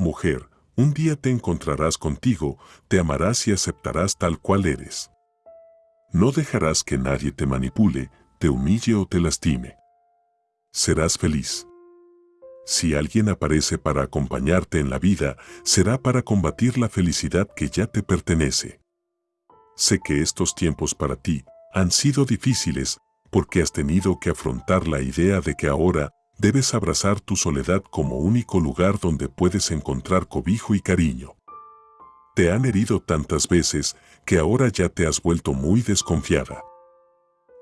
mujer, un día te encontrarás contigo, te amarás y aceptarás tal cual eres. No dejarás que nadie te manipule, te humille o te lastime. Serás feliz. Si alguien aparece para acompañarte en la vida, será para combatir la felicidad que ya te pertenece. Sé que estos tiempos para ti han sido difíciles porque has tenido que afrontar la idea de que ahora debes abrazar tu soledad como único lugar donde puedes encontrar cobijo y cariño. Te han herido tantas veces que ahora ya te has vuelto muy desconfiada.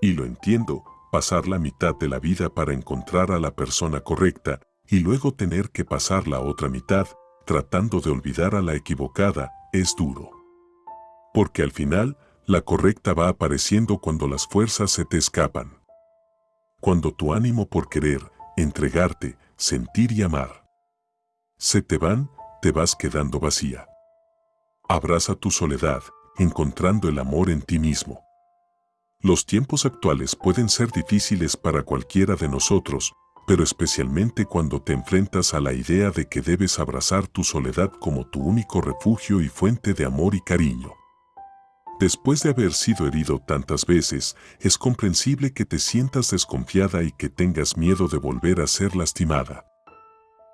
Y lo entiendo, pasar la mitad de la vida para encontrar a la persona correcta y luego tener que pasar la otra mitad tratando de olvidar a la equivocada es duro. Porque al final, la correcta va apareciendo cuando las fuerzas se te escapan. Cuando tu ánimo por querer, entregarte, sentir y amar. Se te van, te vas quedando vacía. Abraza tu soledad, encontrando el amor en ti mismo. Los tiempos actuales pueden ser difíciles para cualquiera de nosotros, pero especialmente cuando te enfrentas a la idea de que debes abrazar tu soledad como tu único refugio y fuente de amor y cariño. Después de haber sido herido tantas veces, es comprensible que te sientas desconfiada y que tengas miedo de volver a ser lastimada.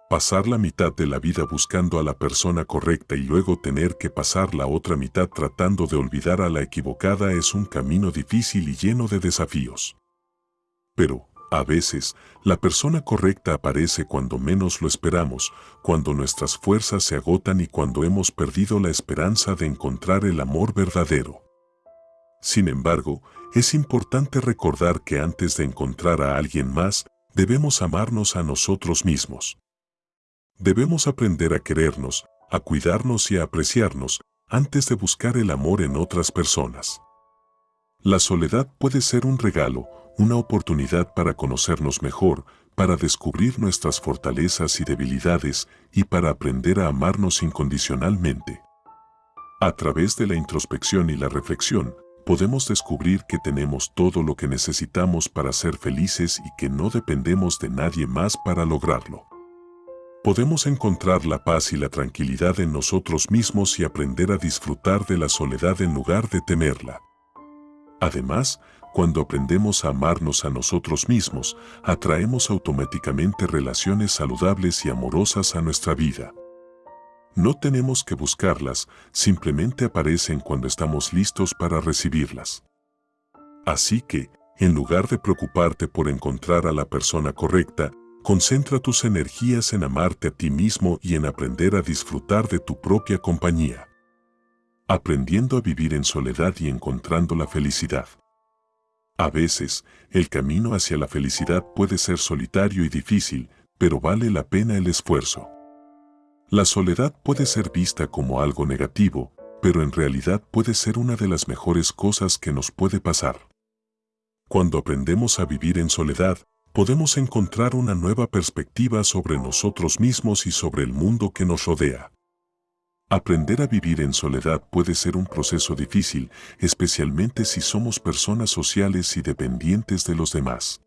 Pasar la mitad de la vida buscando a la persona correcta y luego tener que pasar la otra mitad tratando de olvidar a la equivocada es un camino difícil y lleno de desafíos. Pero, a veces, la persona correcta aparece cuando menos lo esperamos, cuando nuestras fuerzas se agotan y cuando hemos perdido la esperanza de encontrar el amor verdadero. Sin embargo, es importante recordar que antes de encontrar a alguien más, debemos amarnos a nosotros mismos. Debemos aprender a querernos, a cuidarnos y a apreciarnos, antes de buscar el amor en otras personas. La soledad puede ser un regalo, una oportunidad para conocernos mejor, para descubrir nuestras fortalezas y debilidades y para aprender a amarnos incondicionalmente. A través de la introspección y la reflexión, podemos descubrir que tenemos todo lo que necesitamos para ser felices y que no dependemos de nadie más para lograrlo. Podemos encontrar la paz y la tranquilidad en nosotros mismos y aprender a disfrutar de la soledad en lugar de temerla. Además, cuando aprendemos a amarnos a nosotros mismos, atraemos automáticamente relaciones saludables y amorosas a nuestra vida. No tenemos que buscarlas, simplemente aparecen cuando estamos listos para recibirlas. Así que, en lugar de preocuparte por encontrar a la persona correcta, concentra tus energías en amarte a ti mismo y en aprender a disfrutar de tu propia compañía. Aprendiendo a vivir en soledad y encontrando la felicidad. A veces, el camino hacia la felicidad puede ser solitario y difícil, pero vale la pena el esfuerzo. La soledad puede ser vista como algo negativo, pero en realidad puede ser una de las mejores cosas que nos puede pasar. Cuando aprendemos a vivir en soledad, podemos encontrar una nueva perspectiva sobre nosotros mismos y sobre el mundo que nos rodea. Aprender a vivir en soledad puede ser un proceso difícil, especialmente si somos personas sociales y dependientes de los demás.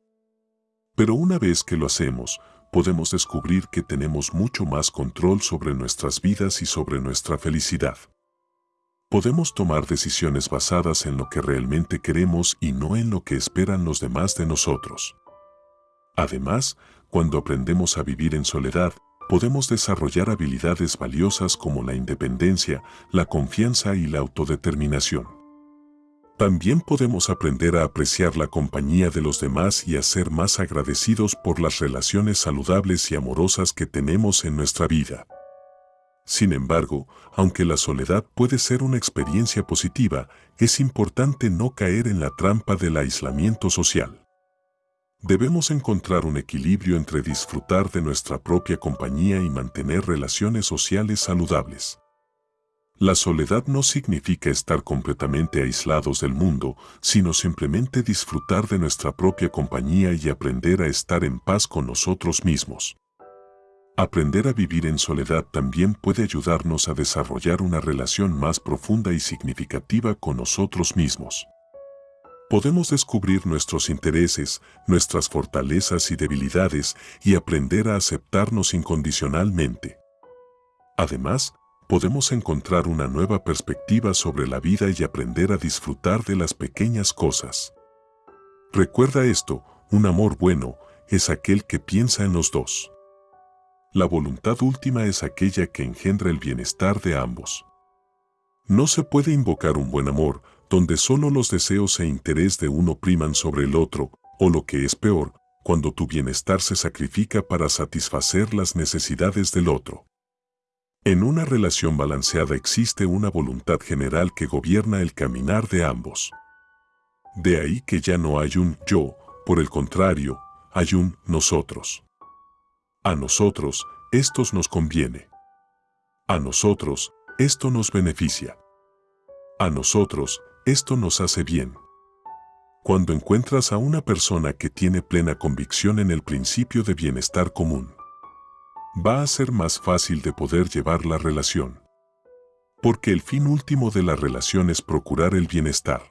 Pero una vez que lo hacemos, podemos descubrir que tenemos mucho más control sobre nuestras vidas y sobre nuestra felicidad. Podemos tomar decisiones basadas en lo que realmente queremos y no en lo que esperan los demás de nosotros. Además, cuando aprendemos a vivir en soledad, podemos desarrollar habilidades valiosas como la independencia, la confianza y la autodeterminación. También podemos aprender a apreciar la compañía de los demás y a ser más agradecidos por las relaciones saludables y amorosas que tenemos en nuestra vida. Sin embargo, aunque la soledad puede ser una experiencia positiva, es importante no caer en la trampa del aislamiento social. Debemos encontrar un equilibrio entre disfrutar de nuestra propia compañía y mantener relaciones sociales saludables. La soledad no significa estar completamente aislados del mundo, sino simplemente disfrutar de nuestra propia compañía y aprender a estar en paz con nosotros mismos. Aprender a vivir en soledad también puede ayudarnos a desarrollar una relación más profunda y significativa con nosotros mismos podemos descubrir nuestros intereses, nuestras fortalezas y debilidades y aprender a aceptarnos incondicionalmente. Además, podemos encontrar una nueva perspectiva sobre la vida y aprender a disfrutar de las pequeñas cosas. Recuerda esto, un amor bueno es aquel que piensa en los dos. La voluntad última es aquella que engendra el bienestar de ambos. No se puede invocar un buen amor donde solo los deseos e interés de uno priman sobre el otro, o lo que es peor, cuando tu bienestar se sacrifica para satisfacer las necesidades del otro. En una relación balanceada existe una voluntad general que gobierna el caminar de ambos. De ahí que ya no hay un yo, por el contrario, hay un nosotros. A nosotros, estos nos conviene. A nosotros, esto nos beneficia. A nosotros, esto nos hace bien. Cuando encuentras a una persona que tiene plena convicción en el principio de bienestar común, va a ser más fácil de poder llevar la relación. Porque el fin último de la relación es procurar el bienestar.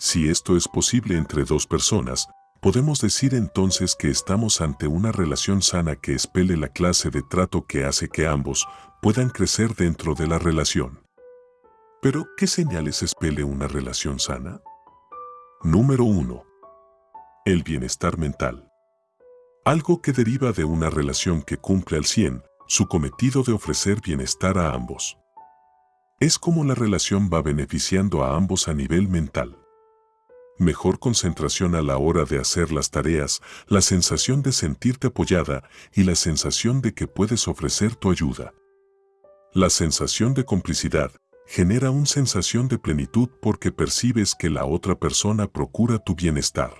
Si esto es posible entre dos personas, podemos decir entonces que estamos ante una relación sana que espele la clase de trato que hace que ambos puedan crecer dentro de la relación. Pero, ¿qué señales espele una relación sana? Número 1. El bienestar mental. Algo que deriva de una relación que cumple al 100 su cometido de ofrecer bienestar a ambos. Es como la relación va beneficiando a ambos a nivel mental. Mejor concentración a la hora de hacer las tareas, la sensación de sentirte apoyada y la sensación de que puedes ofrecer tu ayuda. La sensación de complicidad genera una sensación de plenitud porque percibes que la otra persona procura tu bienestar.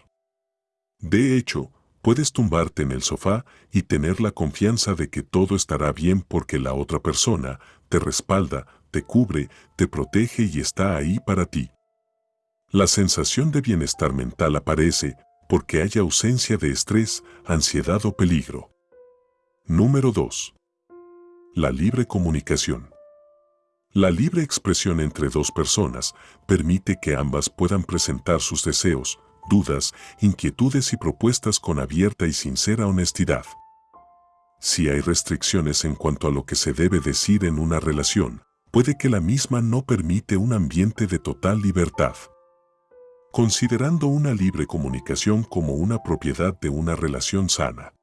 De hecho, Puedes tumbarte en el sofá y tener la confianza de que todo estará bien porque la otra persona te respalda, te cubre, te protege y está ahí para ti. La sensación de bienestar mental aparece porque hay ausencia de estrés, ansiedad o peligro. Número 2. La libre comunicación. La libre expresión entre dos personas permite que ambas puedan presentar sus deseos, dudas, inquietudes y propuestas con abierta y sincera honestidad. Si hay restricciones en cuanto a lo que se debe decir en una relación, puede que la misma no permite un ambiente de total libertad. Considerando una libre comunicación como una propiedad de una relación sana,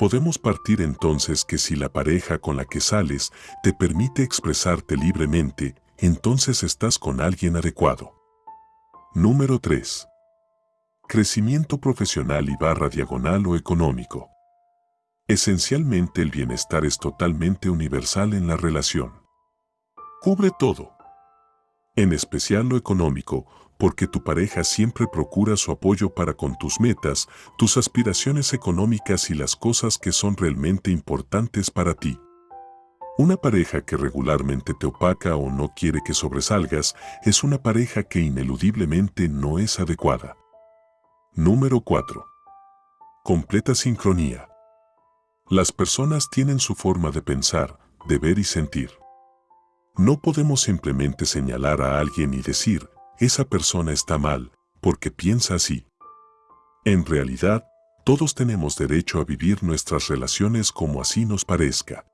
podemos partir entonces que si la pareja con la que sales te permite expresarte libremente, entonces estás con alguien adecuado. Número 3 crecimiento profesional y barra diagonal o económico. Esencialmente el bienestar es totalmente universal en la relación. Cubre todo. En especial lo económico, porque tu pareja siempre procura su apoyo para con tus metas, tus aspiraciones económicas y las cosas que son realmente importantes para ti. Una pareja que regularmente te opaca o no quiere que sobresalgas es una pareja que ineludiblemente no es adecuada. Número 4. Completa sincronía. Las personas tienen su forma de pensar, de ver y sentir. No podemos simplemente señalar a alguien y decir, esa persona está mal, porque piensa así. En realidad, todos tenemos derecho a vivir nuestras relaciones como así nos parezca.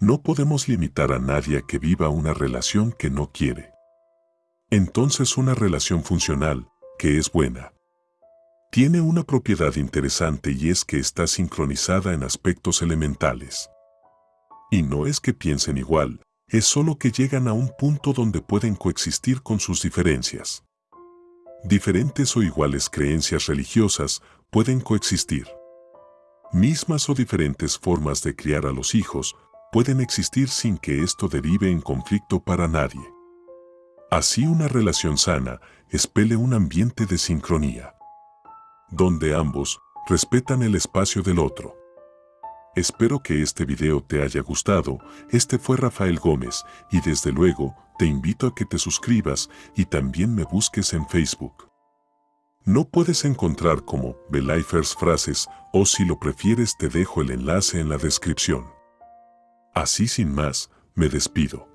No podemos limitar a nadie a que viva una relación que no quiere. Entonces una relación funcional, que es buena, tiene una propiedad interesante y es que está sincronizada en aspectos elementales. Y no es que piensen igual, es solo que llegan a un punto donde pueden coexistir con sus diferencias. Diferentes o iguales creencias religiosas pueden coexistir. Mismas o diferentes formas de criar a los hijos pueden existir sin que esto derive en conflicto para nadie. Así una relación sana espele un ambiente de sincronía donde ambos respetan el espacio del otro. Espero que este video te haya gustado, este fue Rafael Gómez y desde luego te invito a que te suscribas y también me busques en Facebook. No puedes encontrar como Belifers Frases o si lo prefieres te dejo el enlace en la descripción. Así sin más, me despido.